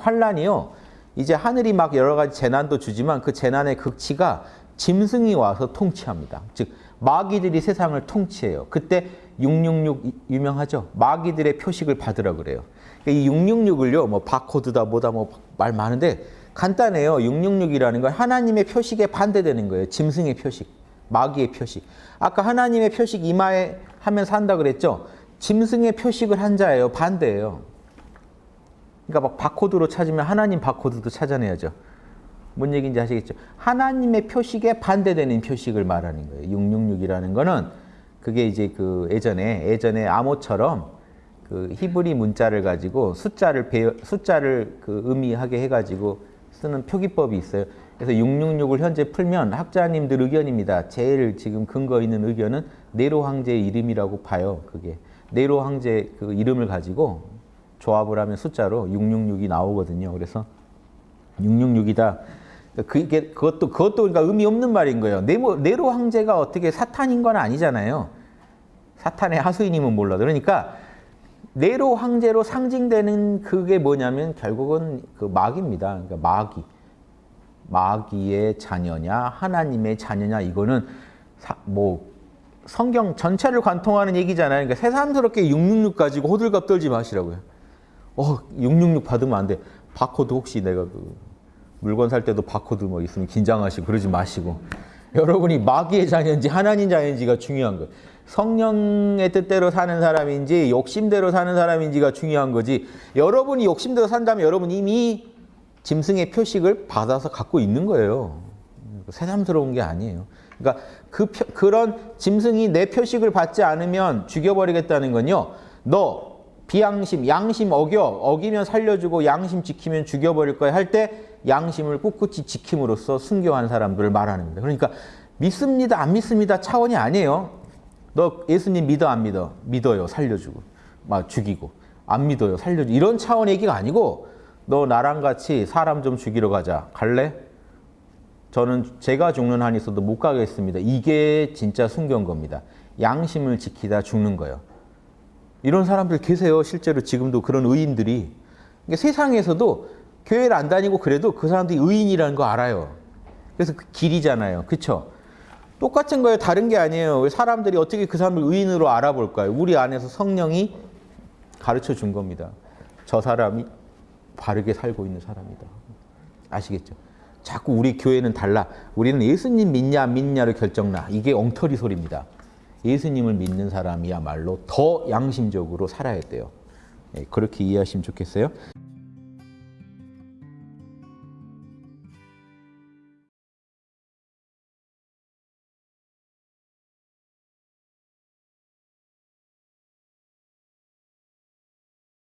환란이요. 이제 하늘이 막 여러 가지 재난도 주지만 그 재난의 극치가 짐승이 와서 통치합니다. 즉 마귀들이 세상을 통치해요. 그때 666 유명하죠. 마귀들의 표식을 받으라 그래요. 그러니까 이 666을요. 뭐 바코드다 뭐다 뭐 말 많은데 간단해요. 666이라는 건 하나님의 표식에 반대되는 거예요. 짐승의 표식, 마귀의 표식. 아까 하나님의 표식 이마에 하면 산다 그랬죠. 짐승의 표식을 한 자예요. 반대예요. 그러니까 막 바코드로 찾으면 하나님 바코드도 찾아내야죠. 뭔 얘기인지 아시겠죠? 하나님의 표식에 반대되는 표식을 말하는 거예요. 666이라는 거는 그게 이제 그 예전에 예전에 암호처럼 그 히브리 문자를 가지고 숫자를 배워, 숫자를 그 의미하게 해가지고 쓰는 표기법이 있어요. 그래서 666을 현재 풀면 학자님들 의견입니다. 제일 지금 근거 있는 의견은 네로 황제의 이름이라고 봐요. 그게 네로 황제 그 이름을 가지고 조합을 하면 숫자로 666이 나오거든요. 그래서 666이다. 그게 그것도 그것도 그러니까 의미 없는 말인 거예요. 네로, 네로 황제가 어떻게 사탄인 건 아니잖아요. 사탄의 하수인임은 몰라도 그러니까 네로 황제로 상징되는 그게 뭐냐면 결국은 그 마귀입니다. 그러니까 마귀. 마귀의 자녀냐 하나님의 자녀냐 이거는 사, 뭐 성경 전체를 관통하는 얘기잖아요. 그러니까 새삼스럽게 666 가지고 호들갑 떨지 마시라고요. 어, 666 받으면 안 돼. 바코드 혹시 내가 그 물건 살 때도 바코드 뭐 있으면 긴장하시고 그러지 마시고. 여러분이 마귀의 자녀인지 하나님 자녀인지가 중요한 거예요. 성령의 뜻대로 사는 사람인지 욕심대로 사는 사람인지가 중요한 거지. 여러분이 욕심대로 산다면 여러분 이미 짐승의 표식을 받아서 갖고 있는 거예요. 새삼스러운 게 아니에요. 그러니까 그 표, 그런 짐승이 내 표식을 받지 않으면 죽여버리겠다는 건요. 너 비양심, 양심 어겨 어기면 살려주고 양심 지키면 죽여버릴 거야 할 때 양심을 꿋꿋이 지킴으로써 순교한 사람들을 말하는 겁니다. 그러니까 믿습니다, 안 믿습니다 차원이 아니에요. 너 예수님 믿어 안 믿어? 믿어요, 살려주고 막 죽이고 안 믿어요, 살려주고 이런 차원 얘기가 아니고 너 나랑 같이 사람 좀 죽이러 가자. 갈래? 저는 제가 죽는 한이 있어도 못 가겠습니다. 이게 진짜 순교인 겁니다. 양심을 지키다 죽는 거예요. 이런 사람들 계세요. 실제로 지금도 그런 의인들이. 그러니까 세상에서도 교회를 안 다니고 그래도 그 사람들이 의인이라는 거 알아요. 그래서 그 길이잖아요. 그렇죠? 똑같은 거예요. 다른 게 아니에요. 사람들이 어떻게 그 사람을 의인으로 알아볼까요? 우리 안에서 성령이 가르쳐 준 겁니다. 저 사람이 바르게 살고 있는 사람이다. 아시겠죠? 자꾸 우리 교회는 달라. 우리는 예수님 믿냐 안 믿냐로 결정나. 이게 엉터리 소리입니다. 예수님을 믿는 사람이야말로 더 양심적으로 살아야 돼요. 예, 그렇게 이해하시면 좋겠어요.